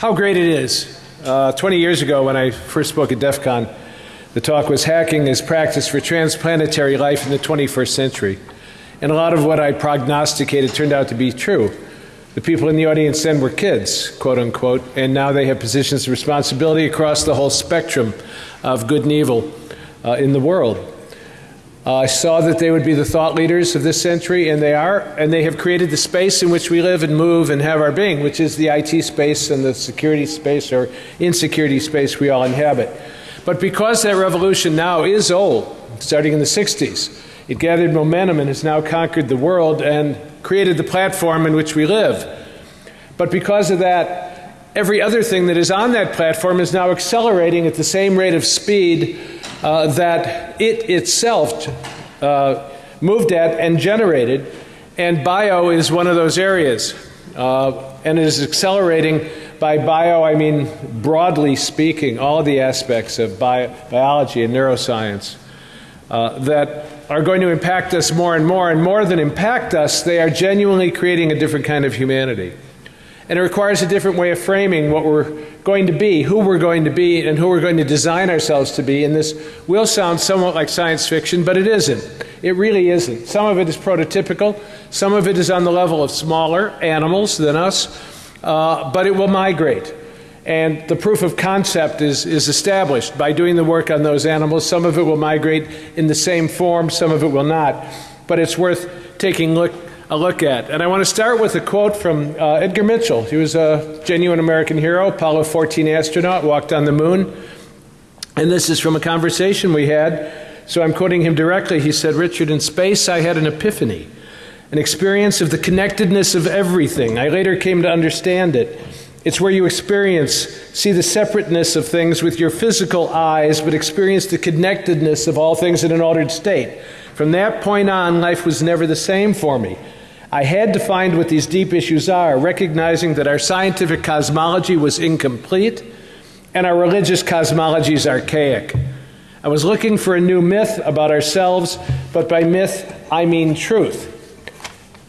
how great it is. Uh, 20 years ago, when I first spoke at DEF CON, the talk was Hacking as Practice for Transplanetary Life in the 21st Century. And a lot of what I prognosticated turned out to be true. The people in the audience then were kids, quote unquote, and now they have positions of responsibility across the whole spectrum of good and evil uh, in the world. Uh, I saw that they would be the thought leaders of this century, and they are, and they have created the space in which we live and move and have our being, which is the IT space and the security space or insecurity space we all inhabit. But because that revolution now is old, starting in the 60s, it gathered momentum and has now conquered the world and created the platform in which we live. But because of that, every other thing that is on that platform is now accelerating at the same rate of speed uh, that it itself uh, moved at and generated. And bio is one of those areas. Uh, and it is accelerating by bio, I mean broadly speaking, all the aspects of bio, biology and neuroscience uh, that are going to impact us more and more. And more than impact us, they are genuinely creating a different kind of humanity. And it requires a different way of framing what we're going to be, who we're going to be, and who we're going to design ourselves to be. And this will sound somewhat like science fiction, but it isn't. It really isn't. Some of it is prototypical, some of it is on the level of smaller animals than us uh, but it will migrate. And the proof of concept is, is established by doing the work on those animals. Some of it will migrate in the same form, some of it will not. But it's worth taking a look, a look at. And I want to start with a quote from uh, Edgar Mitchell. He was a genuine American hero, Apollo 14 astronaut, walked on the moon. And this is from a conversation we had. So I'm quoting him directly. He said, Richard, in space I had an epiphany an experience of the connectedness of everything. I later came to understand it. It's where you experience, see the separateness of things with your physical eyes, but experience the connectedness of all things in an altered state. From that point on, life was never the same for me. I had to find what these deep issues are, recognizing that our scientific cosmology was incomplete and our religious cosmology is archaic. I was looking for a new myth about ourselves, but by myth, I mean truth.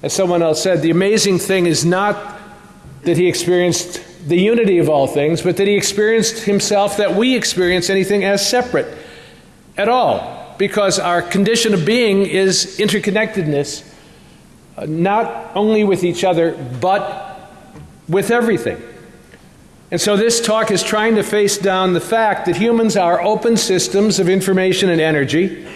As someone else said, the amazing thing is not that he experienced the unity of all things, but that he experienced himself that we experience anything as separate at all. Because our condition of being is interconnectedness, not only with each other, but with everything. And so this talk is trying to face down the fact that humans are open systems of information and energy,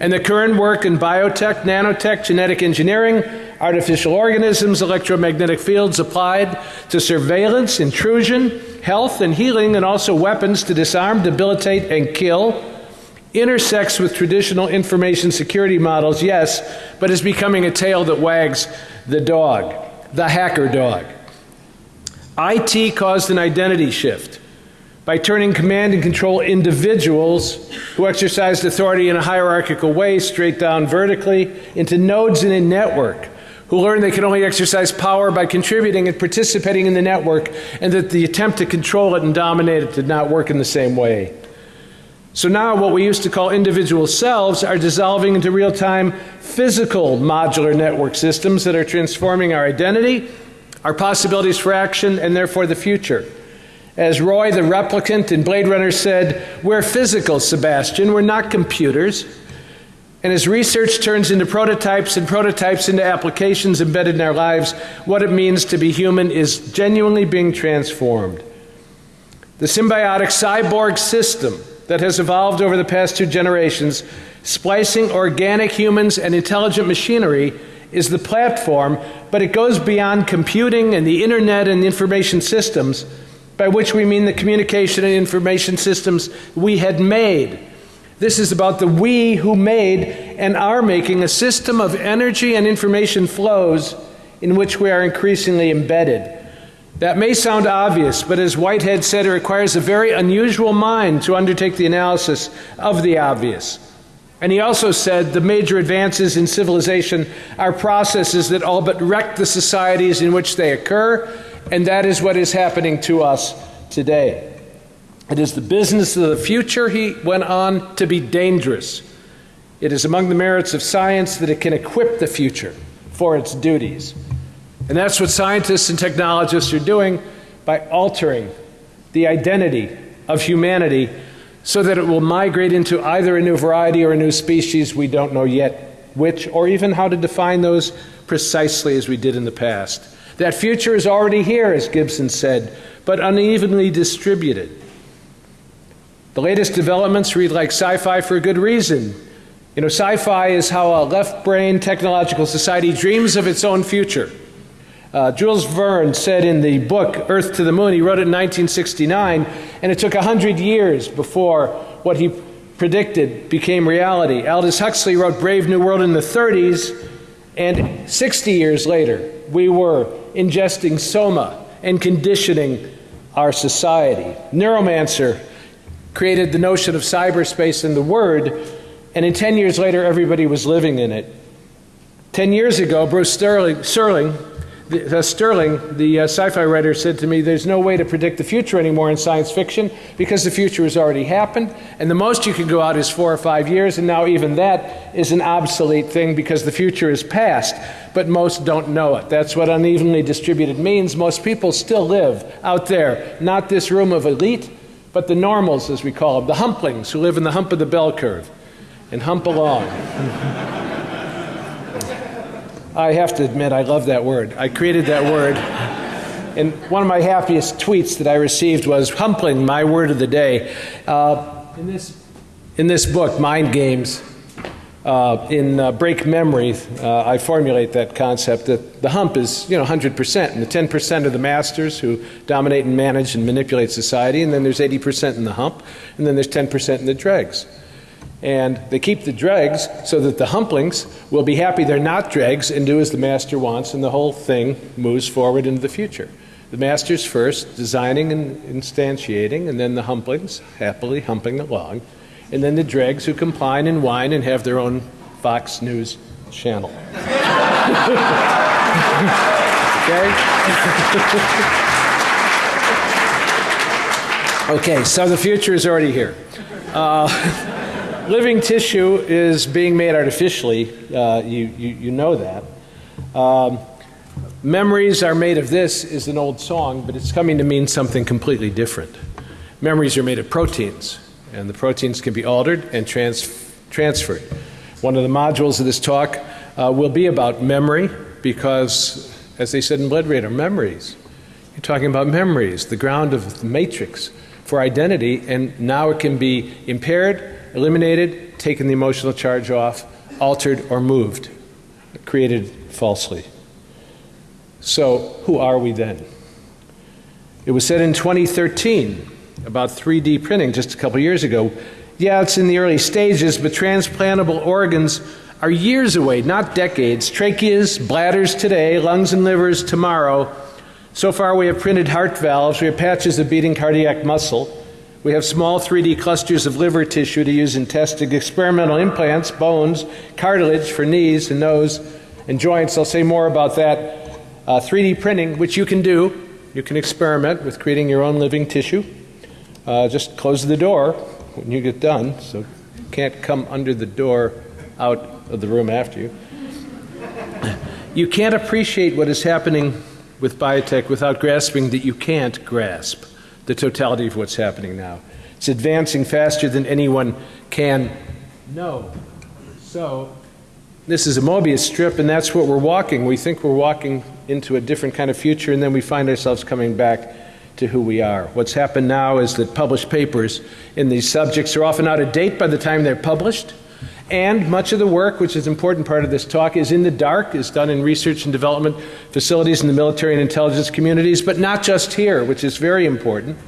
and the current work in biotech, nanotech, genetic engineering, artificial organisms, electromagnetic fields applied to surveillance, intrusion, health and healing, and also weapons to disarm, debilitate, and kill, intersects with traditional information security models, yes, but is becoming a tail that wags the dog, the hacker dog. IT caused an identity shift by turning command and control individuals who exercised authority in a hierarchical way straight down vertically into nodes in a network who learned they could only exercise power by contributing and participating in the network, and that the attempt to control it and dominate it did not work in the same way. So now, what we used to call individual selves are dissolving into real time physical modular network systems that are transforming our identity, our possibilities for action, and therefore the future. As Roy the replicant in Blade Runner said, we're physical, Sebastian, we're not computers. And as research turns into prototypes and prototypes into applications embedded in our lives, what it means to be human is genuinely being transformed. The symbiotic cyborg system that has evolved over the past two generations, splicing organic humans and intelligent machinery, is the platform, but it goes beyond computing and the internet and information systems, by which we mean the communication and information systems we had made this is about the we who made and are making a system of energy and information flows in which we are increasingly embedded. That may sound obvious, but as Whitehead said, it requires a very unusual mind to undertake the analysis of the obvious. And he also said the major advances in civilization are processes that all but wreck the societies in which they occur, and that is what is happening to us today. It is the business of the future, he went on, to be dangerous. It is among the merits of science that it can equip the future for its duties. And that's what scientists and technologists are doing by altering the identity of humanity so that it will migrate into either a new variety or a new species. We don't know yet which, or even how to define those precisely as we did in the past. That future is already here, as Gibson said, but unevenly distributed. The latest developments read like sci fi for a good reason. You know, sci fi is how a left brain technological society dreams of its own future. Uh, Jules Verne said in the book Earth to the Moon, he wrote it in 1969, and it took 100 years before what he predicted became reality. Aldous Huxley wrote Brave New World in the 30s, and 60 years later, we were ingesting soma and conditioning our society. Neuromancer created the notion of cyberspace in the word, and in 10 years later, everybody was living in it. 10 years ago, Bruce Sterling, Serling, the, uh, Sterling, the uh, sci fi writer, said to me, There's no way to predict the future anymore in science fiction because the future has already happened, and the most you can go out is four or five years, and now even that is an obsolete thing because the future is past. But most don't know it. That's what unevenly distributed means. Most people still live out there, not this room of elite, but the normals, as we call them, the humplings who live in the hump of the bell curve and hump along. I have to admit, I love that word. I created that word. And one of my happiest tweets that I received was humpling, my word of the day. Uh, in, this, in this book, Mind Games, uh, in uh, Break Memory, uh, I formulate that concept that the hump is, you know, 100%, and the 10% are the masters who dominate and manage and manipulate society, and then there's 80% in the hump, and then there's 10% in the dregs. And they keep the dregs so that the humplings will be happy they're not dregs and do as the master wants, and the whole thing moves forward into the future. The master's first, designing and instantiating, and then the humplings happily humping along and then the dregs who complain and whine and have their own Fox News channel. okay? okay, so the future is already here. Uh, living tissue is being made artificially. Uh, you, you, you, know that. Um, memories are made of this is an old song, but it's coming to mean something completely different. Memories are made of proteins and the proteins can be altered and trans- transferred. One of the modules of this talk uh, will be about memory because, as they said in Blade Runner, memories. You're talking about memories, the ground of the matrix for identity, and now it can be impaired, eliminated, taken the emotional charge off, altered, or moved, created falsely. So, who are we then? It was said in 2013 about 3D printing just a couple years ago. Yeah, it's in the early stages, but transplantable organs are years away, not decades. Tracheas, bladders today, lungs and livers tomorrow. So far, we have printed heart valves, we have patches of beating cardiac muscle. We have small 3D clusters of liver tissue to use in testing experimental implants, bones, cartilage for knees and nose and joints. I'll say more about that. Uh, 3D printing, which you can do. You can experiment with creating your own living tissue. Uh, just close the door when you get done, so can't come under the door out of the room after you. You can't appreciate what is happening with biotech without grasping that you can't grasp the totality of what's happening now. It's advancing faster than anyone can know. So, this is a Mobius strip, and that's what we're walking. We think we're walking into a different kind of future, and then we find ourselves coming back to who we are. What's happened now is that published papers in these subjects are often out of date by the time they're published. And much of the work, which is an important part of this talk, is in the dark, is done in research and development facilities in the military and intelligence communities, but not just here, which is very important.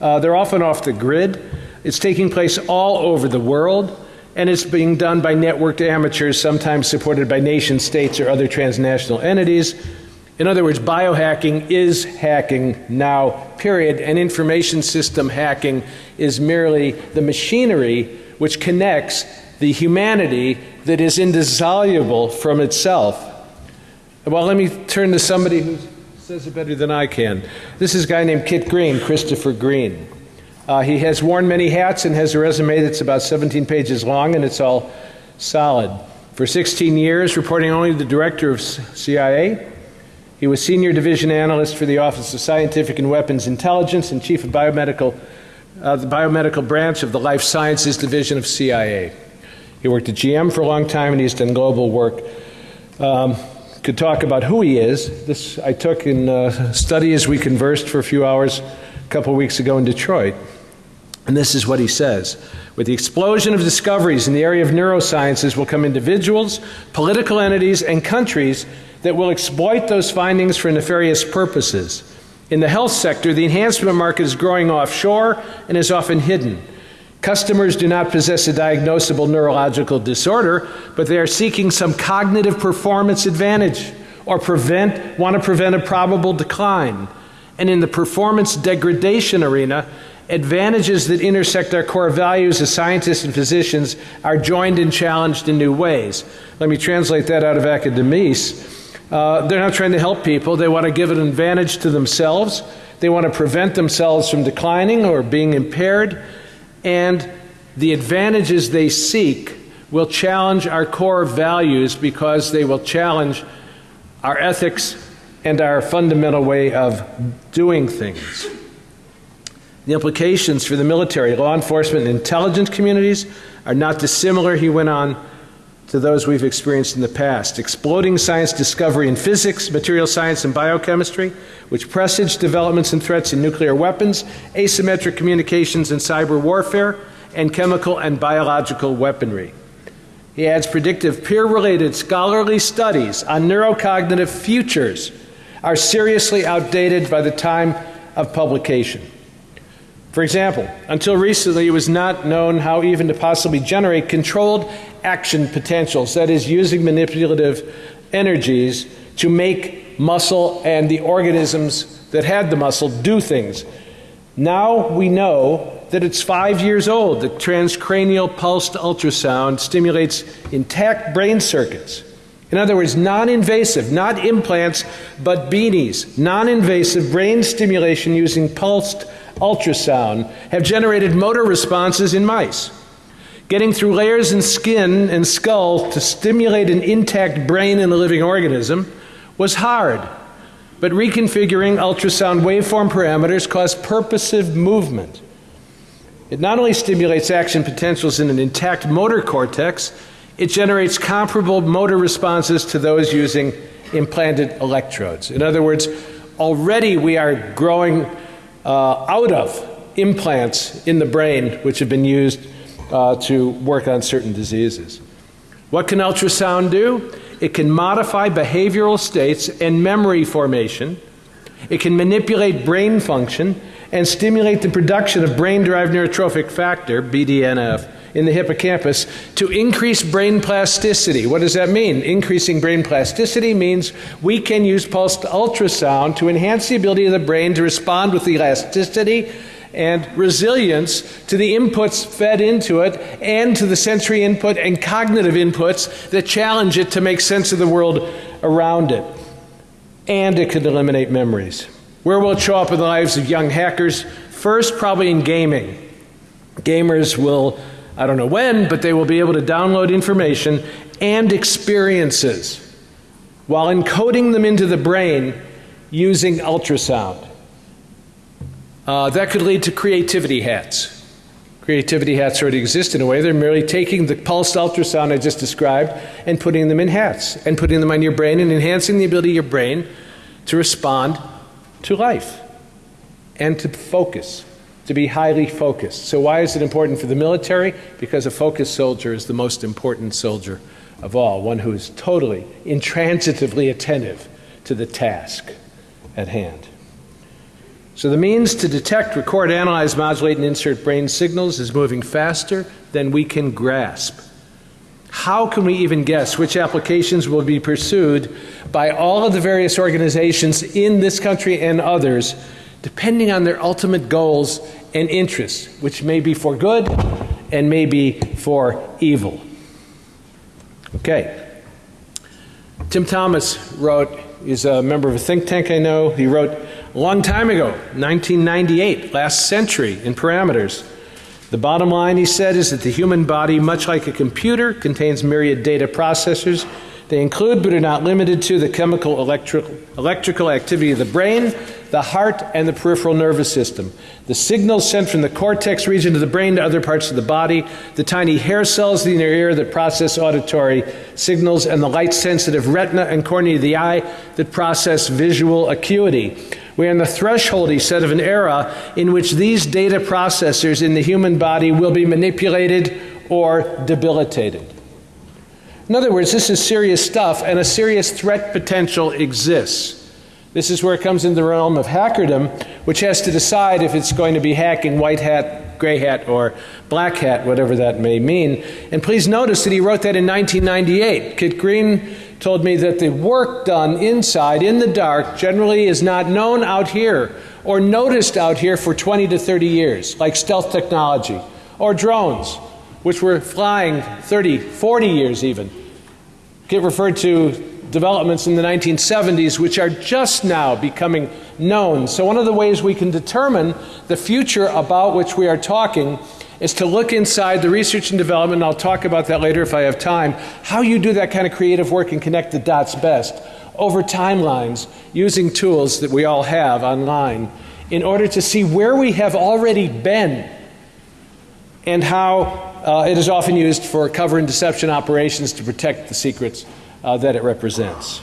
Uh, they're often off the grid. It's taking place all over the world, and it's being done by networked amateurs, sometimes supported by nation states or other transnational entities. In other words, biohacking is hacking now, period, and information system hacking is merely the machinery which connects the humanity that is indissoluble from itself. Well, let me turn to somebody who says it better than I can. This is a guy named Kit Green, Christopher Green. Uh, he has worn many hats and has a resume that's about 17 pages long, and it's all solid. For 16 years, reporting only to the director of CIA, He was Senior Division Analyst for the Office of Scientific and Weapons Intelligence and Chief of Biomedical, uh, the Biomedical Branch of the Life Sciences Division of CIA. He worked at GM for a long time and he's done global work. Um, could talk about who he is. This I took in uh, study as we conversed for a few hours a couple of weeks ago in Detroit. And this is what he says. With the explosion of discoveries in the area of neurosciences will come individuals, political entities, and countries that will exploit those findings for nefarious purposes. In the health sector, the enhancement market is growing offshore and is often hidden. Customers do not possess a diagnosable neurological disorder, but they are seeking some cognitive performance advantage or prevent, want to prevent a probable decline. And in the performance degradation arena, advantages that intersect our core values as scientists and physicians are joined and challenged in new ways. Let me translate that out of academies. Uh, they're not trying to help people, they want to give an advantage to themselves. They want to prevent themselves from declining or being impaired and the advantages they seek will challenge our core values because they will challenge our ethics and our fundamental way of doing things. The implications for the military, law enforcement, and intelligence communities are not dissimilar, he went on, to those we've experienced in the past. Exploding science discovery in physics, material science, and biochemistry, which presage developments and threats in nuclear weapons, asymmetric communications and cyber warfare, and chemical and biological weaponry. He adds predictive peer related scholarly studies on neurocognitive futures are seriously outdated by the time of publication. For example, until recently, it was not known how even to possibly generate controlled action potentials, that is, using manipulative energies to make muscle and the organisms that had the muscle do things. Now we know that it's five years old that transcranial pulsed ultrasound stimulates intact brain circuits. In other words, non invasive, not implants, but beanies, non invasive brain stimulation using pulsed ultrasound have generated motor responses in mice. Getting through layers in skin and skull to stimulate an intact brain in a living organism was hard, but reconfiguring ultrasound waveform parameters caused purposive movement. It not only stimulates action potentials in an intact motor cortex, it generates comparable motor responses to those using implanted electrodes. In other words, already we are growing uh, out of implants in the brain which have been used uh, to work on certain diseases. What can ultrasound do? It can modify behavioral states and memory formation. It can manipulate brain function and stimulate the production of brain derived neurotrophic factor, BDNF, in the hippocampus to increase brain plasticity. What does that mean? Increasing brain plasticity means we can use pulsed ultrasound to enhance the ability of the brain to respond with elasticity and resilience to the inputs fed into it and to the sensory input and cognitive inputs that challenge it to make sense of the world around it. And it could eliminate memories. Where will it show up in the lives of young hackers? First, probably in gaming. Gamers will I don't know when, but they will be able to download information and experiences while encoding them into the brain using ultrasound. Uh, that could lead to creativity hats. Creativity hats already exist in a way. They're merely taking the pulsed ultrasound I just described and putting them in hats and putting them on your brain and enhancing the ability of your brain to respond to life and to focus to be highly focused. So, why is it important for the military? Because a focused soldier is the most important soldier of all, one who is totally, intransitively attentive to the task at hand. So, the means to detect, record, analyze, modulate, and insert brain signals is moving faster than we can grasp. How can we even guess which applications will be pursued by all of the various organizations in this country and others, depending on their ultimate goals and interests, which may be for good and may be for evil. Okay. Tim Thomas wrote, he's a member of a think tank I know. He wrote a long time ago, 1998, last century, in Parameters. The bottom line, he said, is that the human body, much like a computer, contains myriad data processors They include, but are not limited to, the chemical electrical, electrical activity of the brain, the heart, and the peripheral nervous system. The signals sent from the cortex region of the brain to other parts of the body, the tiny hair cells in your ear that process auditory signals, and the light sensitive retina and cornea of the eye that process visual acuity. We are on the threshold, he said, of an era in which these data processors in the human body will be manipulated or debilitated. In other words, this is serious stuff, and a serious threat potential exists. This is where it comes into the realm of hackerdom, which has to decide if it's going to be hacking white hat, gray hat, or black hat, whatever that may mean. And please notice that he wrote that in 1998. Kit Green told me that the work done inside, in the dark, generally is not known out here or noticed out here for 20 to 30 years, like stealth technology or drones which were flying 30, 40 years even, get referred to developments in the 1970s, which are just now becoming known. So, one of the ways we can determine the future about which we are talking is to look inside the research and development, and I'll talk about that later if I have time, how you do that kind of creative work and connect the dots best over timelines using tools that we all have online in order to see where we have already been and how uh, it is often used for cover and deception operations to protect the secrets uh, that it represents.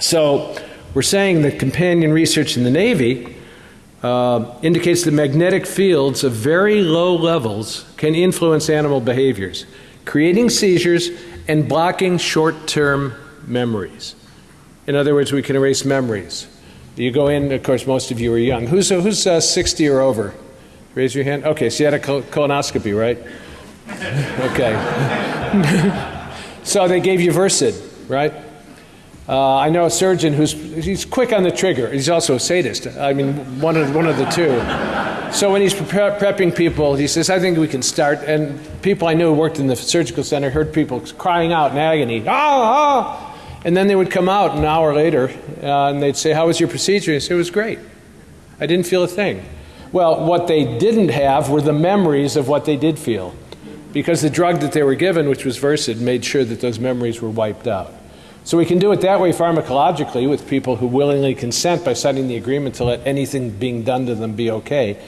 So, we're saying that companion research in the Navy uh, indicates that magnetic fields of very low levels can influence animal behaviors, creating seizures and blocking short term memories. In other words, we can erase memories. You go in, of course, most of you are young. Who's, who's uh, 60 or over? Raise your hand. Okay, so you had a colonoscopy, right? Okay. so they gave you Versed, right? Uh, I know a surgeon who's he's quick on the trigger. He's also a sadist. I mean, one of one of the two. So when he's prepping people, he says, "I think we can start." And people I knew who worked in the surgical center heard people crying out in agony, "Ah, ah!" And then they would come out an hour later, uh, and they'd say, "How was your procedure?" And say, "It was great. I didn't feel a thing." Well, what they didn't have were the memories of what they did feel. Because the drug that they were given, which was Versed, made sure that those memories were wiped out. So we can do it that way pharmacologically with people who willingly consent by signing the agreement to let anything being done to them be okay.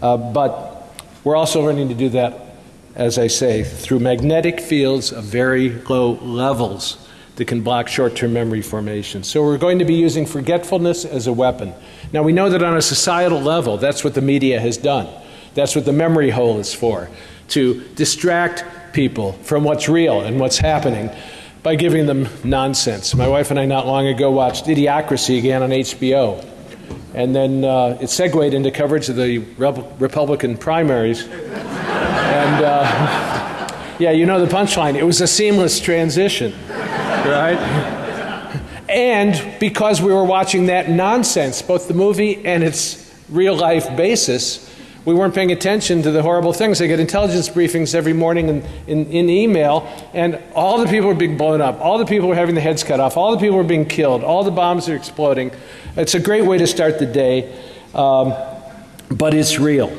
Uh, but we're also learning to do that, as I say, through magnetic fields of very low levels that can block short term memory formation. So we're going to be using forgetfulness as a weapon. Now we know that on a societal level, that's what the media has done. That's what the memory hole is for to distract people from what's real and what's happening by giving them nonsense. My wife and I, not long ago, watched Idiocracy again on HBO. And then uh, it segued into coverage of the Republican primaries. and uh, yeah, you know the punchline. It was a seamless transition right? and because we were watching that nonsense, both the movie and its real life basis, we weren't paying attention to the horrible things. I get intelligence briefings every morning in, in, in, email, and all the people were being blown up. All the people were having their heads cut off. All the people were being killed. All the bombs are exploding. It's a great way to start the day, um, but it's real.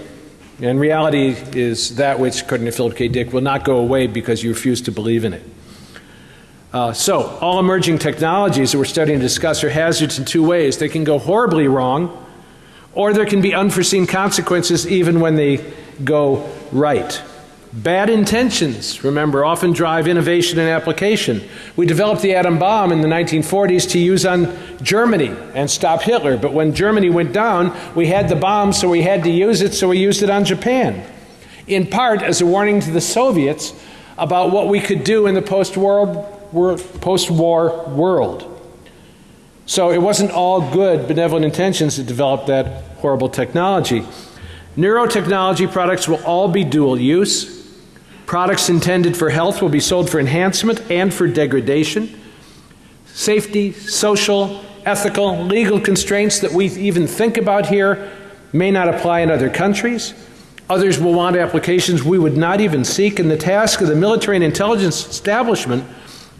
And reality is that which, according to Philip K. Dick, will not go away because you refuse to believe in it. Uh, so, all emerging technologies that we're studying to discuss are hazards in two ways. They can go horribly wrong, or there can be unforeseen consequences even when they go right. Bad intentions, remember, often drive innovation and application. We developed the atom bomb in the 1940s to use on Germany and stop Hitler, but when Germany went down, we had the bomb, so we had to use it, so we used it on Japan. In part as a warning to the Soviets about what we could do in the post war post world. So it wasn't all good, benevolent intentions that developed that horrible technology. Neurotechnology products will all be dual use. Products intended for health will be sold for enhancement and for degradation. Safety, social, ethical, legal constraints that we even think about here may not apply in other countries. Others will want applications we would not even seek, and the task of the military and intelligence establishment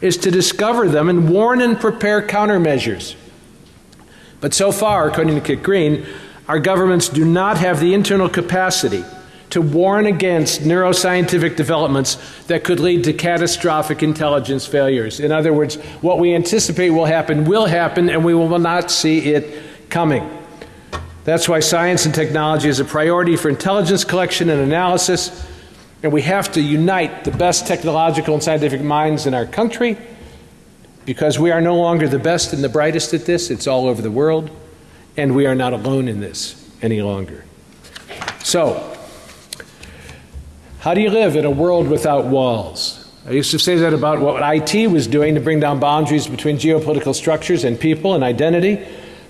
is to discover them and warn and prepare countermeasures. But so far, according to Kit Green, our governments do not have the internal capacity to warn against neuroscientific developments that could lead to catastrophic intelligence failures. In other words, what we anticipate will happen will happen, and we will not see it coming. That's why science and technology is a priority for intelligence collection and analysis, and we have to unite the best technological and scientific minds in our country because we are no longer the best and the brightest at this, it's all over the world, and we are not alone in this any longer. So, how do you live in a world without walls? I used to say that about what IT was doing to bring down boundaries between geopolitical structures and people and identity.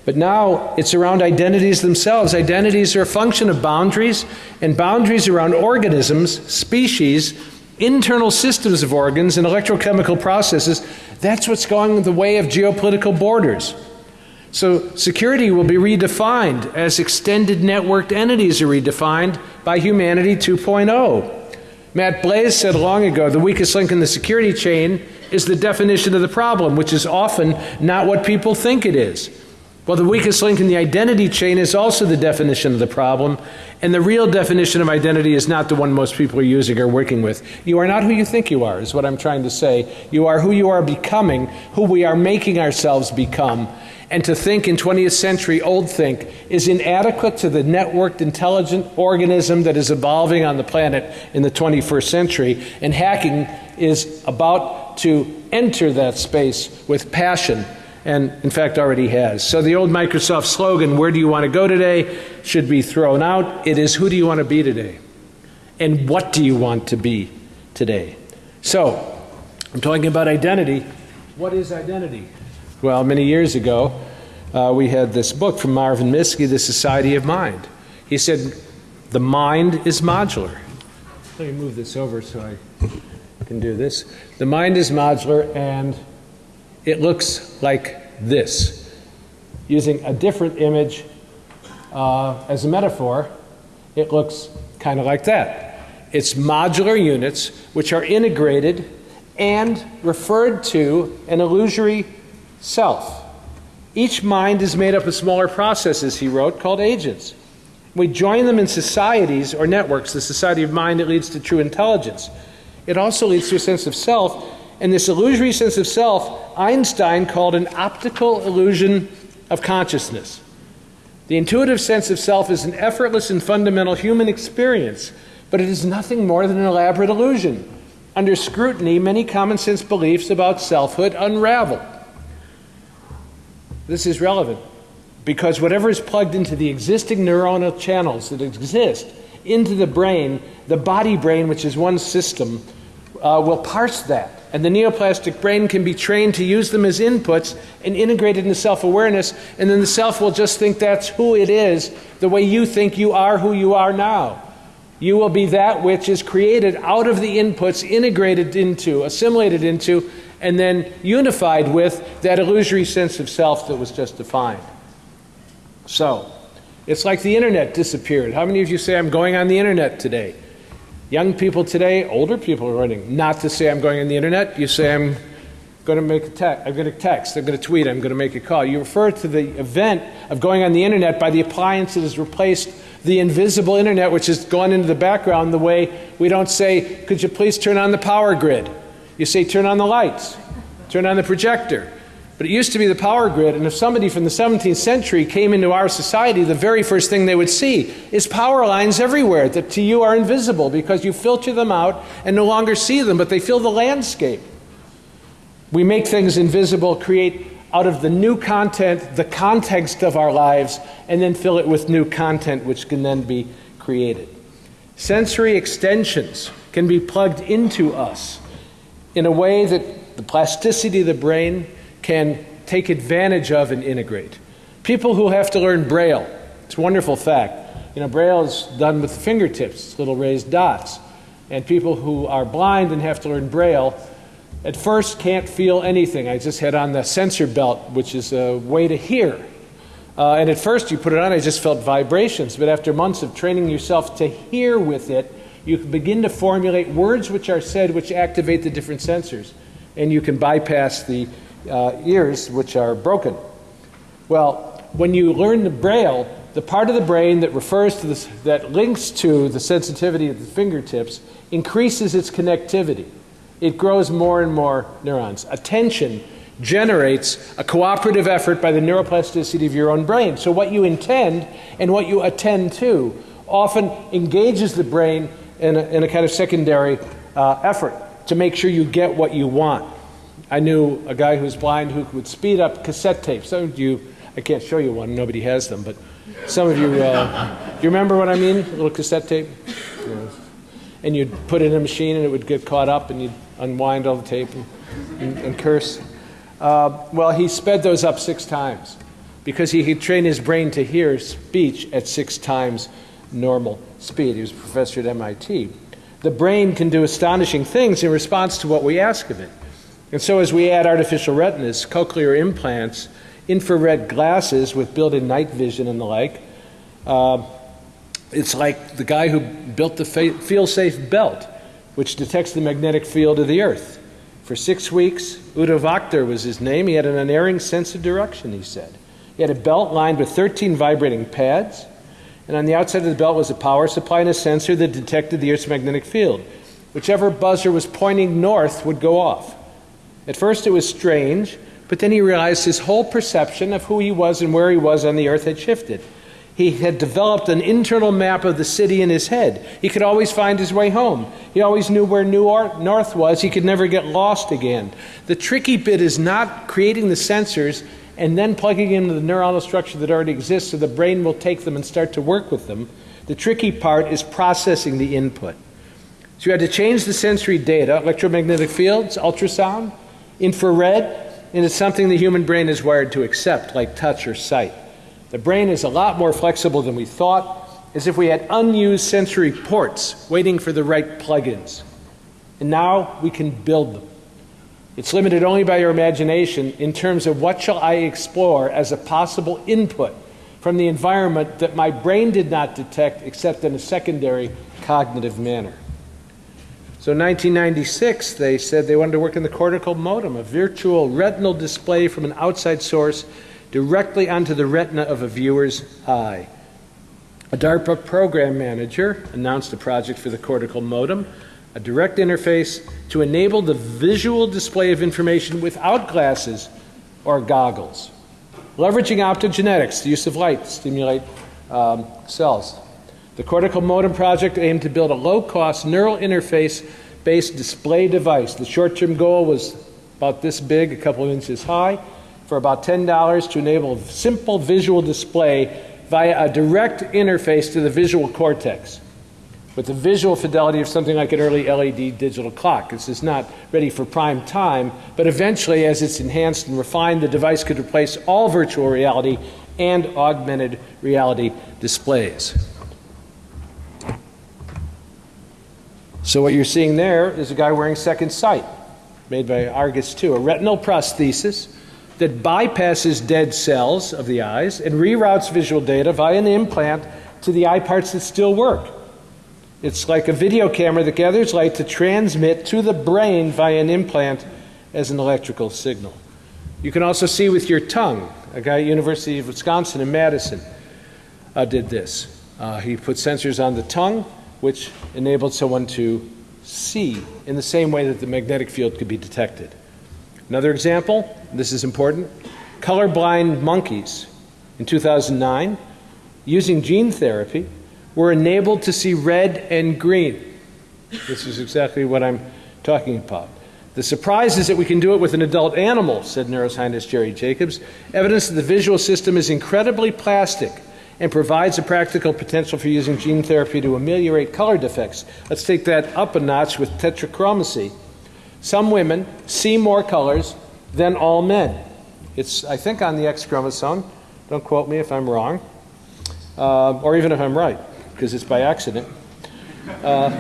But now it's around identities themselves. Identities are a function of boundaries, and boundaries around organisms, species, internal systems of organs, and electrochemical processes. That's what's going the way of geopolitical borders. So security will be redefined as extended networked entities are redefined by Humanity 2.0. Matt Blaze said long ago the weakest link in the security chain is the definition of the problem, which is often not what people think it is. Well, the weakest link in the identity chain is also the definition of the problem, and the real definition of identity is not the one most people are using or working with. You are not who you think you are, is what I'm trying to say. You are who you are becoming, who we are making ourselves become, and to think in 20th century old think is inadequate to the networked intelligent organism that is evolving on the planet in the 21st century. And hacking is about to enter that space with passion and in fact already has. So the old Microsoft slogan, where do you want to go today, should be thrown out. It is who do you want to be today? And what do you want to be today? So, I'm talking about identity. What is identity? Well, many years ago, uh, we had this book from Marvin Minsky, The Society of Mind. He said, the mind is modular. Let me move this over so I can do this. The mind is modular and it looks like this. Using a different image uh, as a metaphor, it looks kind of like that. It's modular units which are integrated and referred to an illusory self. Each mind is made up of smaller processes, he wrote, called agents. We join them in societies or networks, the society of mind that leads to true intelligence. It also leads to a sense of self, and this illusory sense of self, Einstein called an optical illusion of consciousness. The intuitive sense of self is an effortless and fundamental human experience, but it is nothing more than an elaborate illusion. Under scrutiny, many common sense beliefs about selfhood unravel. This is relevant because whatever is plugged into the existing neuronal channels that exist into the brain, the body brain, which is one system, uh, will parse that. And the neuroplastic brain can be trained to use them as inputs and integrated into self awareness, and then the self will just think that's who it is, the way you think you are who you are now. You will be that which is created out of the inputs, integrated into, assimilated into, and then unified with that illusory sense of self that was just defined. So, it's like the internet disappeared. How many of you say, I'm going on the internet today? Young people today, older people are running. Not to say I'm going on the internet, you say I'm going to make a text, I'm going to text, I'm going to tweet, I'm going to make a call. You refer to the event of going on the internet by the appliance that has replaced the invisible internet, which has gone into the background the way we don't say, could you please turn on the power grid? You say, turn on the lights, turn on the projector. But it used to be the power grid, and if somebody from the 17th century came into our society, the very first thing they would see is power lines everywhere that to you are invisible because you filter them out and no longer see them, but they fill the landscape. We make things invisible, create out of the new content the context of our lives, and then fill it with new content which can then be created. Sensory extensions can be plugged into us in a way that the plasticity of the brain can take advantage of and integrate. People who have to learn Braille, it's a wonderful fact. You know, Braille is done with fingertips, little raised dots. And people who are blind and have to learn Braille at first can't feel anything. I just had on the sensor belt, which is a way to hear. Uh, and at first you put it on, I just felt vibrations. But after months of training yourself to hear with it, you can begin to formulate words which are said which activate the different sensors. And you can bypass the uh, ears which are broken. Well, when you learn the Braille, the part of the brain that refers to this, that links to the sensitivity of the fingertips increases its connectivity. It grows more and more neurons. Attention generates a cooperative effort by the neuroplasticity of your own brain. So, what you intend and what you attend to often engages the brain in a, in a kind of secondary uh, effort to make sure you get what you want. I knew a guy who was blind who would speed up cassette tapes. Some of you, I can't show you one, nobody has them, but some of you, uh, you remember what I mean? A little cassette tape? And you'd put it in a machine and it would get caught up and you'd unwind all the tape and, and, and curse. Uh, well, he sped those up six times because he could train his brain to hear speech at six times normal speed. He was a professor at MIT. The brain can do astonishing things in response to what we ask of it. And so, as we add artificial retinas, cochlear implants, infrared glasses with built in night vision and the like, uh, it's like the guy who built the feelSpace belt, which detects the magnetic field of the Earth. For six weeks, Udo was his name. He had an unerring sense of direction, he said. He had a belt lined with 13 vibrating pads, and on the outside of the belt was a power supply and a sensor that detected the Earth's magnetic field. Whichever buzzer was pointing north would go off. At first, it was strange, but then he realized his whole perception of who he was and where he was on the Earth had shifted. He had developed an internal map of the city in his head. He could always find his way home. He always knew where New North was. He could never get lost again. The tricky bit is not creating the sensors and then plugging into the neuronal structure that already exists so the brain will take them and start to work with them. The tricky part is processing the input. So you had to change the sensory data, electromagnetic fields, ultrasound, infrared, and it's something the human brain is wired to accept, like touch or sight. The brain is a lot more flexible than we thought, as if we had unused sensory ports waiting for the right plugins. And now we can build them. It's limited only by your imagination in terms of what shall I explore as a possible input from the environment that my brain did not detect except in a secondary cognitive manner. So in 1996, they said they wanted to work in the cortical modem, a virtual retinal display from an outside source directly onto the retina of a viewer's eye. A DARPA program manager announced a project for the cortical modem, a direct interface to enable the visual display of information without glasses or goggles. Leveraging optogenetics, the use of light to stimulate um, cells. The cortical modem project aimed to build a low cost neural interface based display device. The short term goal was about this big, a couple of inches high for about $10 to enable a simple visual display via a direct interface to the visual cortex with the visual fidelity of something like an early LED digital clock. This is not ready for prime time, but eventually, as it's enhanced and refined, the device could replace all virtual reality and augmented reality displays. So, what you're seeing there is a guy wearing second sight, made by Argus 2, a retinal prosthesis that bypasses dead cells of the eyes and reroutes visual data via an implant to the eye parts that still work. It's like a video camera that gathers light to transmit to the brain via an implant as an electrical signal. You can also see with your tongue. A guy at University of Wisconsin in Madison uh, did this. Uh, he put sensors on the tongue, which enabled someone to see in the same way that the magnetic field could be detected. Another example, this is important, colorblind monkeys in 2009 using gene therapy were enabled to see red and green. This is exactly what I'm talking about. The surprise is that we can do it with an adult animal, said neuroscientist Jerry Jacobs. Evidence that the visual system is incredibly plastic and provides a practical potential for using gene therapy to ameliorate color defects. Let's take that up a notch with tetrachromacy. Some women see more colors than all men. It's, I think, on the X chromosome. Don't quote me if I'm wrong, uh, or even if I'm right, because it's by accident. Uh,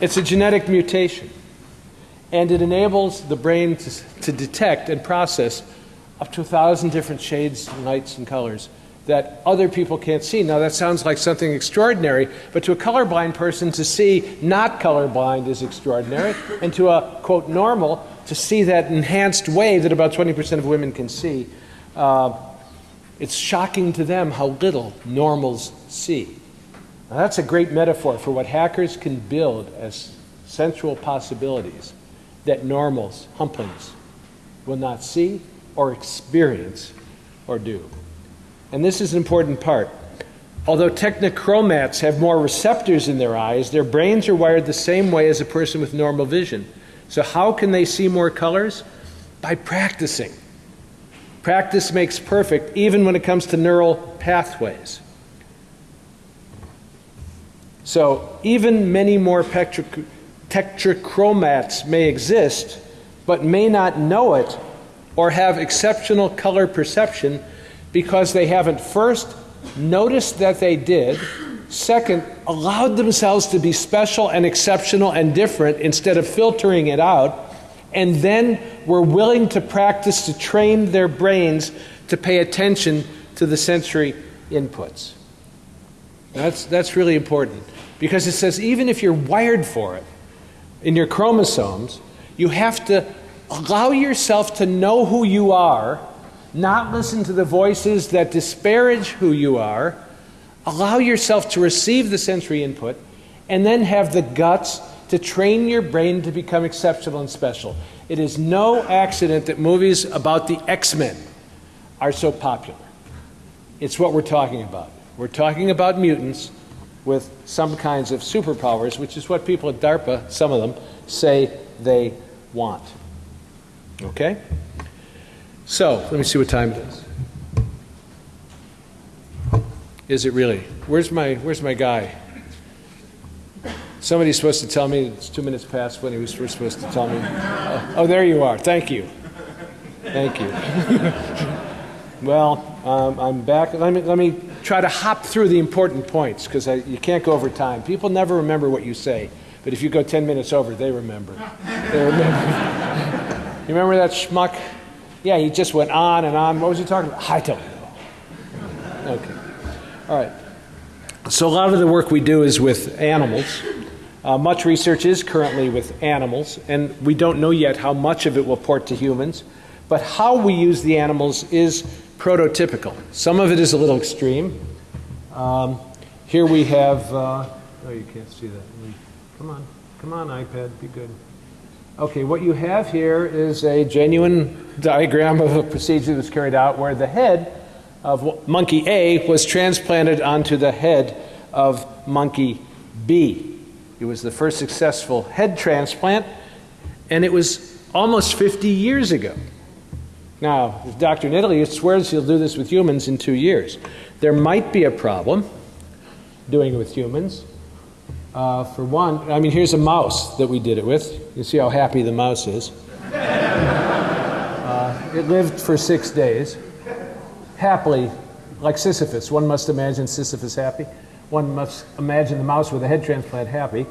it's a genetic mutation, and it enables the brain to, to detect and process up to a thousand different shades, lights, and colors that other people can't see. Now, that sounds like something extraordinary, but to a colorblind person, to see not colorblind is extraordinary, and to a quote normal, to see that enhanced way that about 20% of women can see uh, It's shocking to them how little normals see. Now, that's a great metaphor for what hackers can build as sensual possibilities that normals, humplings, will not see or experience or do. And this is an important part. Although tetrachromats have more receptors in their eyes, their brains are wired the same way as a person with normal vision. So, how can they see more colors? By practicing. Practice makes perfect, even when it comes to neural pathways. So, even many more tetrachromats may exist, but may not know it or have exceptional color perception because they haven't first noticed that they did, second, allowed themselves to be special and exceptional and different instead of filtering it out, and then were willing to practice to train their brains to pay attention to the sensory inputs. That's, that's really important because it says even if you're wired for it in your chromosomes, you have to allow yourself to know who you are not listen to the voices that disparage who you are. Allow yourself to receive the sensory input and then have the guts to train your brain to become exceptional and special. It is no accident that movies about the X Men are so popular. It's what we're talking about. We're talking about mutants with some kinds of superpowers, which is what people at DARPA, some of them, say they want. Okay? So, let me see what time it is. Is it really? Where's my, where's my guy? Somebody's supposed to tell me it's two minutes past when he was supposed to tell me. Oh, oh there you are. Thank you. Thank you. well, um, I'm back. Let me, let me try to hop through the important points because you can't go over time. People never remember what you say, but if you go 10 minutes over, they remember. They remember. you remember that schmuck? Yeah, he just went on and on. What was he talking about? I don't know. Okay. All right. So, a lot of the work we do is with animals. Uh, much research is currently with animals, and we don't know yet how much of it will port to humans. But how we use the animals is prototypical. Some of it is a little extreme. Um, here we have, uh, oh, you can't see that. Come on, come on, iPad, be good. Okay, what you have here is a genuine diagram of a procedure that was carried out where the head of monkey A was transplanted onto the head of monkey B. It was the first successful head transplant, and it was almost 50 years ago. Now, the doctor in swears he'll do this with humans in two years. There might be a problem doing it with humans. Uh, for one, I mean, here's a mouse that we did it with. You see how happy the mouse is. uh, it lived for six days, happily, like Sisyphus. One must imagine Sisyphus happy. One must imagine the mouse with a head transplant happy.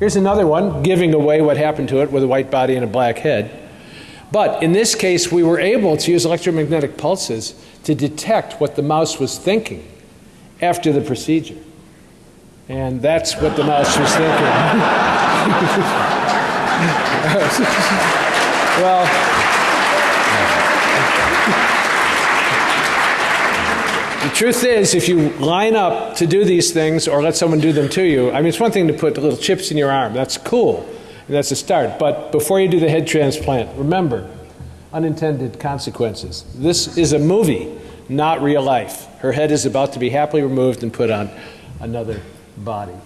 Here's another one giving away what happened to it with a white body and a black head. But in this case, we were able to use electromagnetic pulses to detect what the mouse was thinking after the procedure. And that's what the mouse was thinking. well, the truth is, if you line up to do these things or let someone do them to you, I mean, it's one thing to put little chips in your arm. That's cool. That's a start. But before you do the head transplant, remember unintended consequences. This is a movie, not real life. Her head is about to be happily removed and put on another body.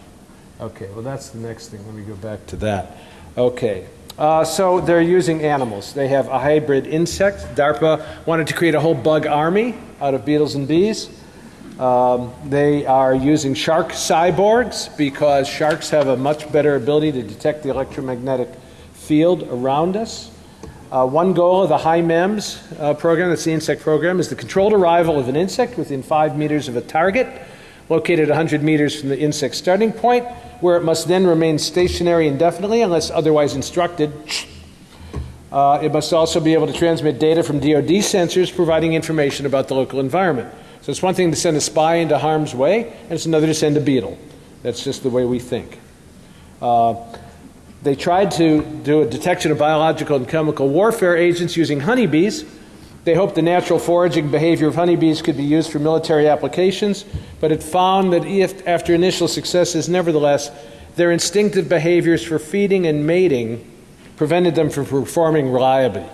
Okay, well, that's the next thing. Let me go back to that. Okay. Uh, so they're using animals. They have a hybrid insect. DARPA wanted to create a whole bug army out of beetles and bees. Um, they are using shark cyborgs because sharks have a much better ability to detect the electromagnetic field around us. Uh, one goal of the HIMEMS uh, program, that's the insect program, is the controlled arrival of an insect within five meters of a target located 100 meters from the insect's starting point, where it must then remain stationary indefinitely unless otherwise instructed. Uh, it must also be able to transmit data from DoD sensors providing information about the local environment. So it's one thing to send a spy into harm's way, and it's another to send a beetle. That's just the way we think. Uh, they tried to do a detection of biological and chemical warfare agents using honeybees They hoped the natural foraging behavior of honeybees could be used for military applications, but it found that if, after initial successes, nevertheless, their instinctive behaviors for feeding and mating prevented them from performing reliably.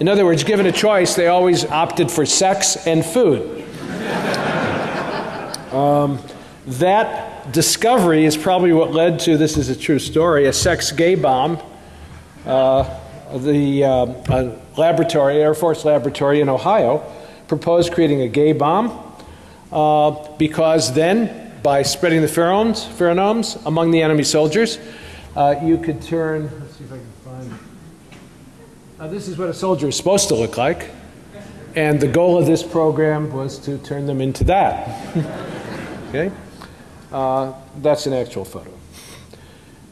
In other words, given a choice, they always opted for sex and food. um, that discovery is probably what led to this is a true story a sex gay bomb. Uh, the uh, laboratory, Air Force laboratory in Ohio, proposed creating a gay bomb uh, because then, by spreading the pheromones, pheromones among the enemy soldiers, uh, you could turn. Let's see if I can find. This is what a soldier is supposed to look like, and the goal of this program was to turn them into that. okay, uh, that's an actual photo.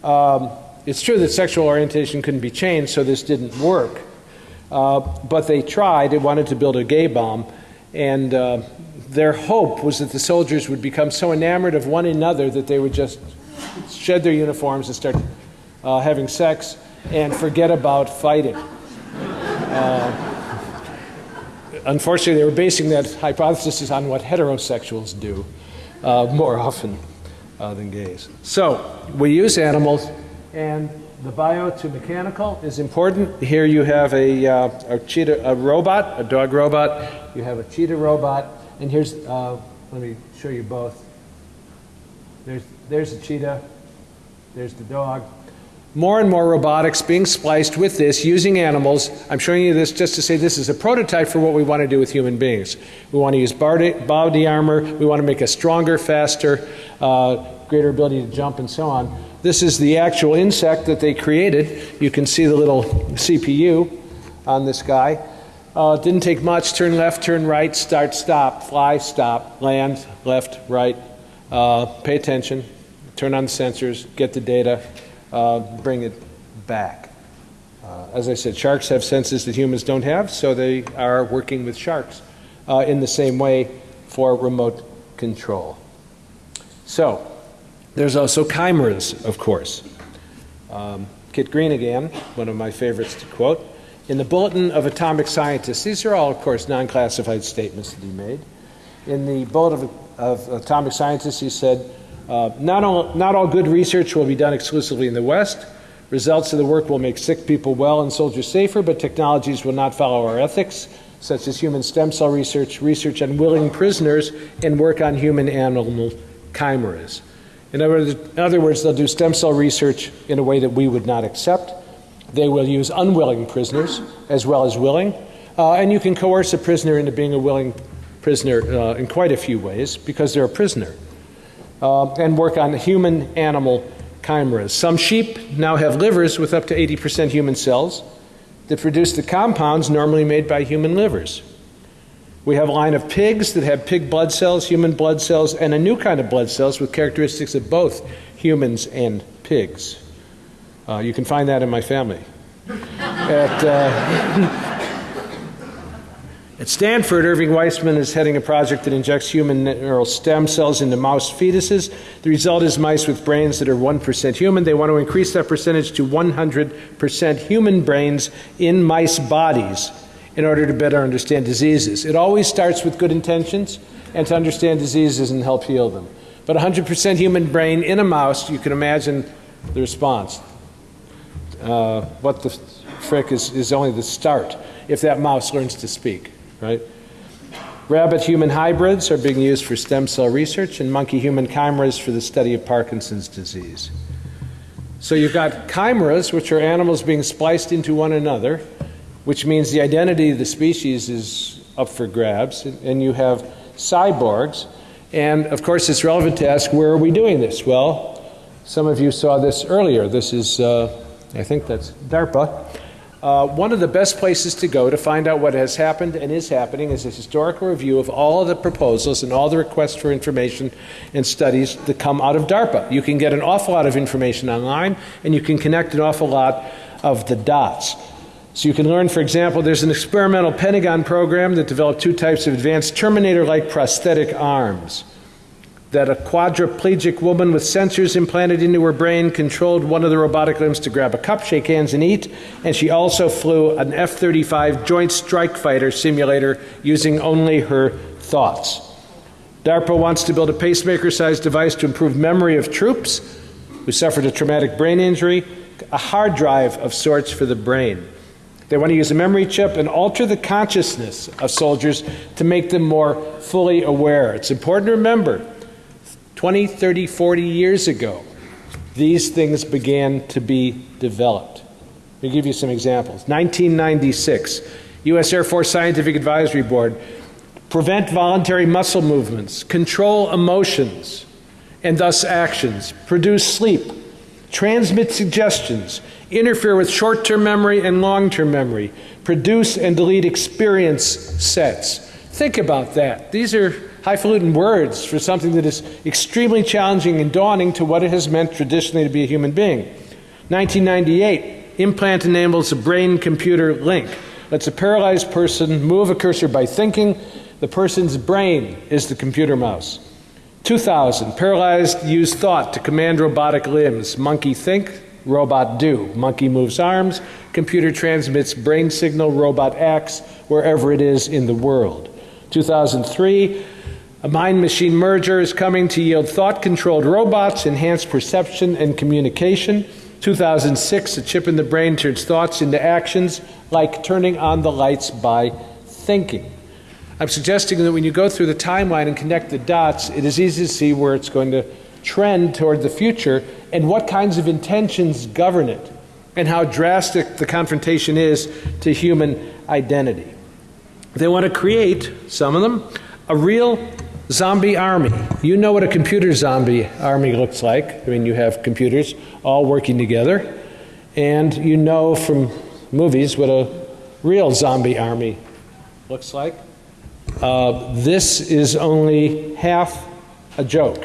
Um, it's true that sexual orientation couldn't be changed, so this didn't work. Uh, but they tried, they wanted to build a gay bomb, and uh, their hope was that the soldiers would become so enamored of one another that they would just shed their uniforms and start uh, having sex and forget about fighting. Uh, unfortunately, they were basing that hypothesis on what heterosexuals do uh, more often uh, than gays. So, we use animals and the bio to mechanical is important. Here you have a, uh, a cheetah, a robot, a dog robot. You have a cheetah robot, and here's, uh, let me show you both. There's, there's the cheetah, there's the dog. More and more robotics being spliced with this using animals. I'm showing you this just to say this is a prototype for what we want to do with human beings. We want to use body armor, we want to make us stronger, faster, uh, greater ability to jump, and so on. This is the actual insect that they created. You can see the little CPU on this guy. Uh, didn't take much. Turn left, turn right, start, stop, fly, stop, land, left, right. Uh, pay attention, turn on the sensors, get the data, uh, bring it back. Uh, as I said, sharks have senses that humans don't have, so they are working with sharks uh, in the same way for remote control. So, there's also chimeras, of course. Um, Kit Green again, one of my favorites to quote. In the Bulletin of Atomic Scientists, these are all, of course, non classified statements that he made. In the Bulletin of, of Atomic Scientists, he said, uh, not, all, not all good research will be done exclusively in the West. Results of the work will make sick people well and soldiers safer, but technologies will not follow our ethics, such as human stem cell research, research on willing prisoners, and work on human animal chimeras. In other words, they'll do stem cell research in a way that we would not accept. They will use unwilling prisoners as well as willing. Uh, and you can coerce a prisoner into being a willing prisoner uh, in quite a few ways because they're a prisoner. Uh, and work on human animal chimeras. Some sheep now have livers with up to 80% human cells that produce the compounds normally made by human livers. We have a line of pigs that have pig blood cells, human blood cells, and a new kind of blood cells with characteristics of both humans and pigs. Uh, you can find that in my family. At, uh, at Stanford, Irving Weissman is heading a project that injects human neural stem cells into mouse fetuses. The result is mice with brains that are 1% human. They want to increase that percentage to 100% human brains in mice bodies in order to better understand diseases. It always starts with good intentions and to understand diseases and help heal them. But 100% human brain in a mouse, you can imagine the response. Uh, what the frick is, is only the start if that mouse learns to speak, right? Rabbit human hybrids are being used for stem cell research, and monkey human chimeras for the study of Parkinson's disease. So you've got chimeras, which are animals being spliced into one another which means the identity of the species is up for grabs, and you have cyborgs. And of course, it's relevant to ask where are we doing this? Well, some of you saw this earlier. This is, uh, I think that's DARPA. Uh, one of the best places to go to find out what has happened and is happening is a historical review of all of the proposals and all the requests for information and studies that come out of DARPA. You can get an awful lot of information online, and you can connect an awful lot of the dots. So you can learn, for example, there's an experimental Pentagon program that developed two types of advanced Terminator like prosthetic arms. that a quadriplegic woman with sensors implanted into her brain controlled one of the robotic limbs to grab a cup, shake hands, and eat. And she also flew an F 35 Joint Strike Fighter simulator using only her thoughts. DARPA wants to build a pacemaker sized device to improve memory of troops who suffered a traumatic brain injury, a hard drive of sorts for the brain. They want to use a memory chip and alter the consciousness of soldiers to make them more fully aware. It's important to remember 20, 30, 40 years ago, these things began to be developed. Let me give you some examples. 1996, U.S. Air Force Scientific Advisory Board prevent voluntary muscle movements, control emotions and thus actions, produce sleep, transmit suggestions, interfere with short term memory and long term memory, produce and delete experience sets. Think about that. These are highfalutin words for something that is extremely challenging and daunting to what it has meant traditionally to be a human being. 1998, implant enables a brain computer link. Lets a paralyzed person move a cursor by thinking. The person's brain is the computer mouse. 2000, paralyzed use thought to command robotic limbs. Monkey think, robot do. Monkey moves arms, computer transmits brain signal, robot acts wherever it is in the world. 2003, a mind machine merger is coming to yield thought controlled robots, enhanced perception and communication. 2006, a chip in the brain turns thoughts into actions like turning on the lights by thinking. I'm suggesting that when you go through the timeline and connect the dots, it is easy to see where it's going to trend toward the future and what kinds of intentions govern it and how drastic the confrontation is to human identity. They want to create, some of them, a real zombie army. You know what a computer zombie army looks like. I mean, you have computers all working together, and you know from movies what a real zombie army looks like. Uh, this is only half a joke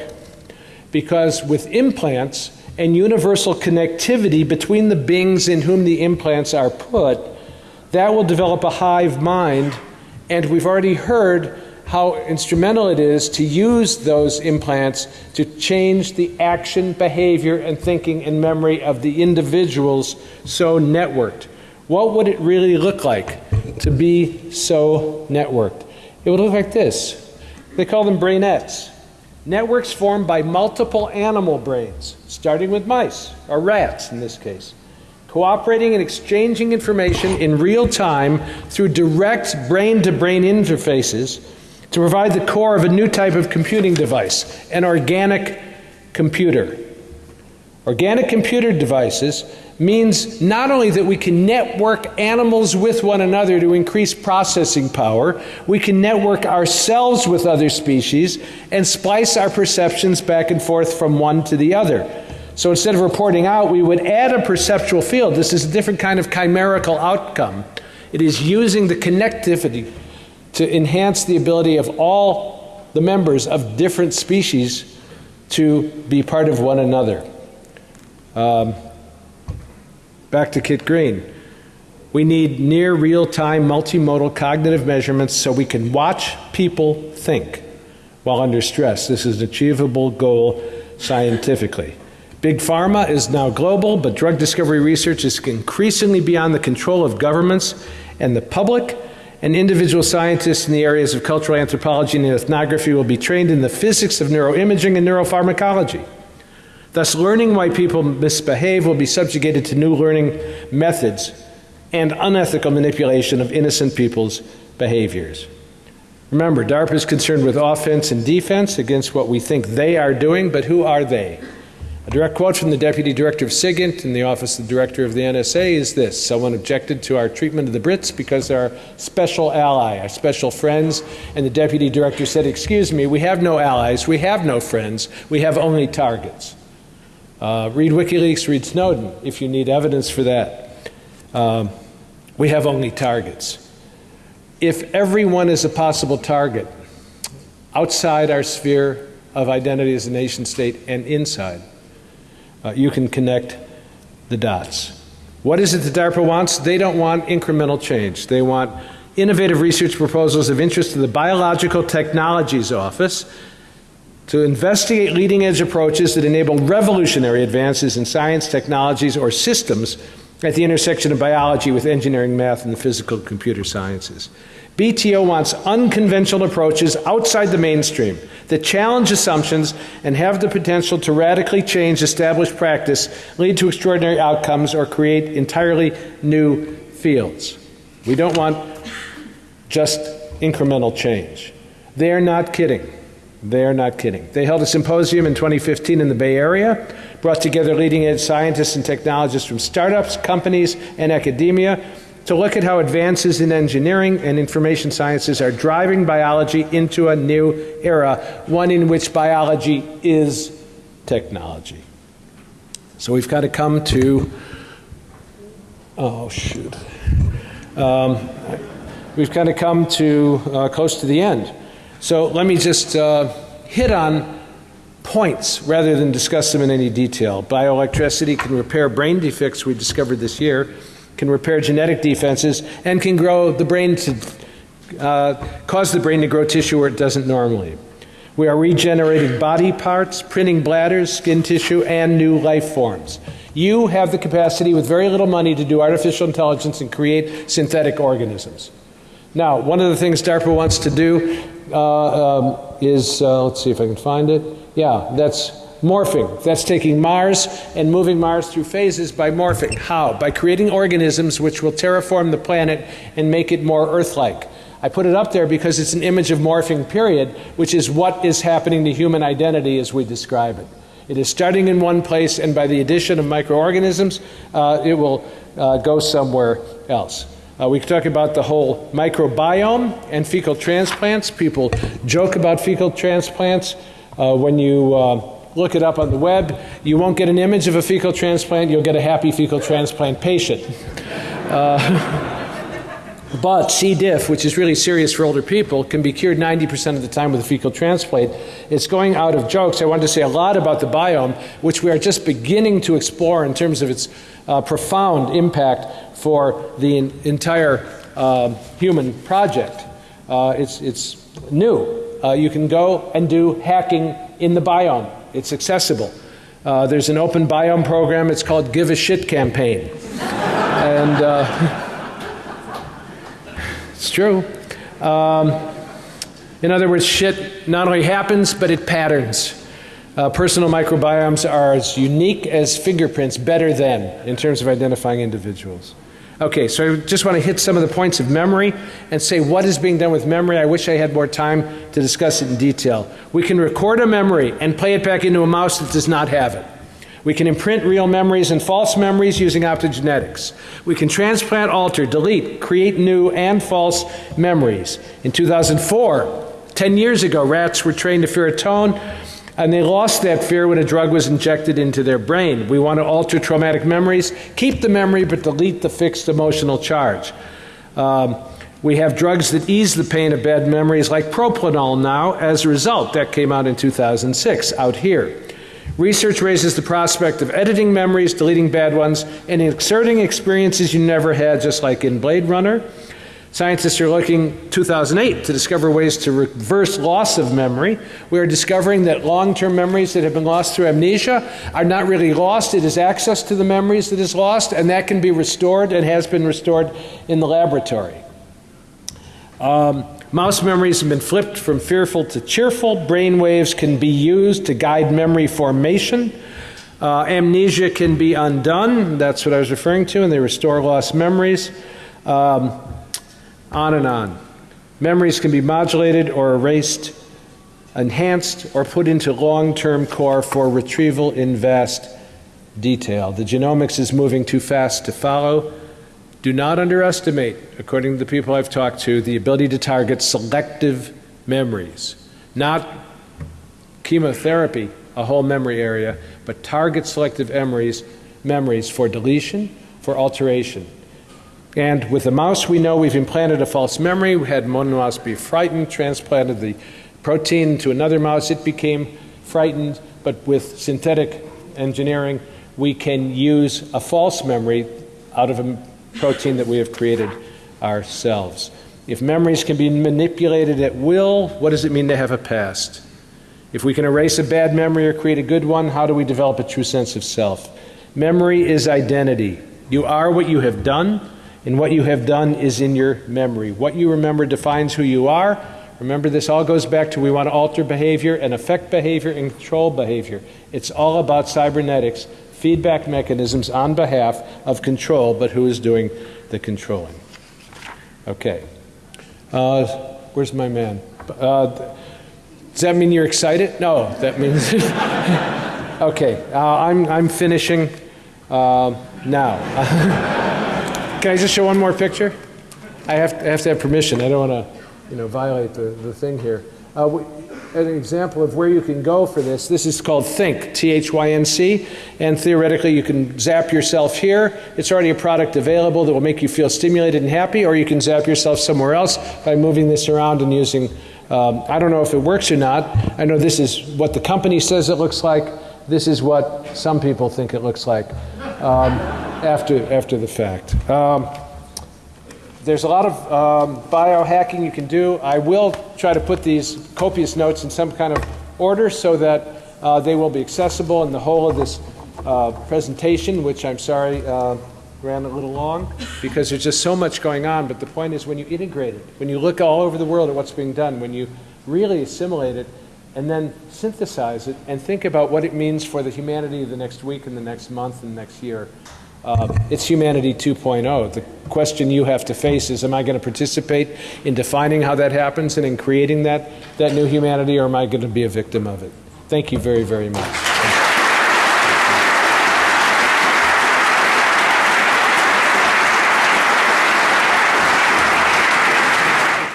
because with implants and universal connectivity between the beings in whom the implants are put, that will develop a hive mind and we've already heard how instrumental it is to use those implants to change the action, behavior, and thinking and memory of the individuals so networked. What would it really look like to be so networked? It would look like this. They call them brainets. Networks formed by multiple animal brains, starting with mice, or rats in this case cooperating and exchanging information in real time through direct brain to brain interfaces to provide the core of a new type of computing device, an organic computer. Organic computer devices means not only that we can network animals with one another to increase processing power, we can network ourselves with other species and splice our perceptions back and forth from one to the other. So instead of reporting out, we would add a perceptual field. This is a different kind of chimerical outcome. It is using the connectivity to enhance the ability of all the members of different species to be part of one another. Um, back to Kit Green. We need near real time multimodal cognitive measurements so we can watch people think while under stress. This is an achievable goal scientifically. Big Pharma is now global, but drug discovery research is increasingly beyond the control of governments and the public. And individual scientists in the areas of cultural anthropology and ethnography will be trained in the physics of neuroimaging and neuropharmacology. Thus, learning why people misbehave will be subjugated to new learning methods and unethical manipulation of innocent people's behaviors. Remember, DARPA is concerned with offense and defense against what we think they are doing, but who are they? A direct quote from the Deputy Director of SIGINT in the Office of the Director of the NSA is this Someone objected to our treatment of the Brits because they're our special ally, our special friends. And the Deputy Director said, Excuse me, we have no allies, we have no friends, we have only targets. Uh, read WikiLeaks, read Snowden if you need evidence for that. Um, we have only targets. If everyone is a possible target outside our sphere of identity as a nation state and inside, uh, you can connect the dots. What is it that DARPA wants? They don't want incremental change. They want innovative research proposals of interest to the Biological Technologies Office to investigate leading edge approaches that enable revolutionary advances in science, technologies, or systems at the intersection of biology with engineering, math, and the physical computer sciences. BTO wants unconventional approaches outside the mainstream that challenge assumptions and have the potential to radically change established practice, lead to extraordinary outcomes, or create entirely new fields. We don't want just incremental change. They are not kidding. They are not kidding. They held a symposium in 2015 in the Bay Area, brought together leading edge scientists and technologists from startups, companies, and academia to look at how advances in engineering and information sciences are driving biology into a new era, one in which biology is technology. So we've got to come to, oh shoot, um, we've kind of come to uh, close to the end. So let me just uh, hit on points rather than discuss them in any detail. Bioelectricity can repair brain defects we discovered this year can repair genetic defenses, and can grow the brain to uh, cause the brain to grow tissue where it doesn't normally. We are regenerating body parts, printing bladders, skin tissue, and new life forms. You have the capacity with very little money to do artificial intelligence and create synthetic organisms. Now, one of the things DARPA wants to do uh, um, is, uh, let's see if I can find it. Yeah, that's Morphing, that's taking Mars and moving Mars through phases by morphing. How? By creating organisms which will terraform the planet and make it more Earth-like. I put it up there because it's an image of morphing period, which is what is happening to human identity as we describe it. It is starting in one place, and by the addition of microorganisms, uh, it will uh, go somewhere else. Uh, we talk about the whole microbiome and fecal transplants. People joke about fecal transplants. Uh, when you uh, look it up on the web. You won't get an image of a fecal transplant, you'll get a happy fecal transplant patient. But C. diff, which is really serious for older people, can be cured 90% of the time with a fecal transplant. It's going out of jokes. I wanted to say a lot about the biome, which we are just beginning to explore in terms of its uh, profound impact for the entire uh, human project. Uh, it's, it's new. Uh, you can go and do hacking in the biome. It's accessible. Uh, there's an open biome program. It's called Give a Shit Campaign. and uh, it's true. Um, in other words, shit not only happens, but it patterns. Uh, personal microbiomes are as unique as fingerprints, better than, in terms of identifying individuals. Okay, so I just want to hit some of the points of memory and say what is being done with memory. I wish I had more time to discuss it in detail. We can record a memory and play it back into a mouse that does not have it. We can imprint real memories and false memories using optogenetics. We can transplant, alter, delete, create new and false memories. In 2004, 10 years ago, rats were trained to fear a tone and they lost that fear when a drug was injected into their brain. We want to alter traumatic memories, keep the memory, but delete the fixed emotional charge. Um, we have drugs that ease the pain of bad memories, like propranolol now, as a result. That came out in 2006, out here. Research raises the prospect of editing memories, deleting bad ones, and inserting experiences you never had, just like in Blade Runner. Scientists are looking 2008 to discover ways to reverse loss of memory. We are discovering that long-term memories that have been lost through amnesia are not really lost. It is access to the memories that is lost, and that can be restored and has been restored in the laboratory. Um, mouse memories have been flipped from fearful to cheerful. Brain waves can be used to guide memory formation. Uh, amnesia can be undone. That's what I was referring to, and they restore lost memories. Um, on and on. Memories can be modulated or erased, enhanced, or put into long-term core for retrieval in vast detail. The genomics is moving too fast to follow. Do not underestimate, according to the people I've talked to, the ability to target selective memories. Not chemotherapy, a whole memory area, but target selective memories, memories for deletion, for alteration. And with the mouse, we know we've implanted a false memory. We had one mouse be frightened, transplanted the protein to another mouse. It became frightened, but with synthetic engineering, we can use a false memory out of a protein that we have created ourselves. If memories can be manipulated at will, what does it mean to have a past? If we can erase a bad memory or create a good one, how do we develop a true sense of self? Memory is identity. You are what you have done, and what you have done is in your memory. What you remember defines who you are. Remember, this all goes back to we want to alter behavior and affect behavior and control behavior. It's all about cybernetics, feedback mechanisms on behalf of control, but who is doing the controlling? Okay. Uh, where's my man? Uh, does that mean you're excited? No, that means. okay, uh, I'm, I'm finishing uh, now. Can I just show one more picture? I have, I have to have permission. I don't want to, you know, violate the, the thing here. Uh, an example of where you can go for this, this is called Thync, T-H-Y-N-C, and theoretically you can zap yourself here. It's already a product available that will make you feel stimulated and happy, or you can zap yourself somewhere else by moving this around and using, um, I don't know if it works or not. I know this is what the company says it looks like. This is what some people think it looks like um, after, after the fact. Um, there's a lot of um, biohacking you can do. I will try to put these copious notes in some kind of order so that uh, they will be accessible in the whole of this uh, presentation, which I'm sorry uh, ran a little long because there's just so much going on. But the point is when you integrate it, when you look all over the world at what's being done, when you really assimilate it and then synthesize it and think about what it means for the humanity of the next week and the next month and the next year, uh, it's humanity 2.0. The question you have to face is, am I going to participate in defining how that happens and in creating that, that new humanity, or am I going to be a victim of it? Thank you very, very much.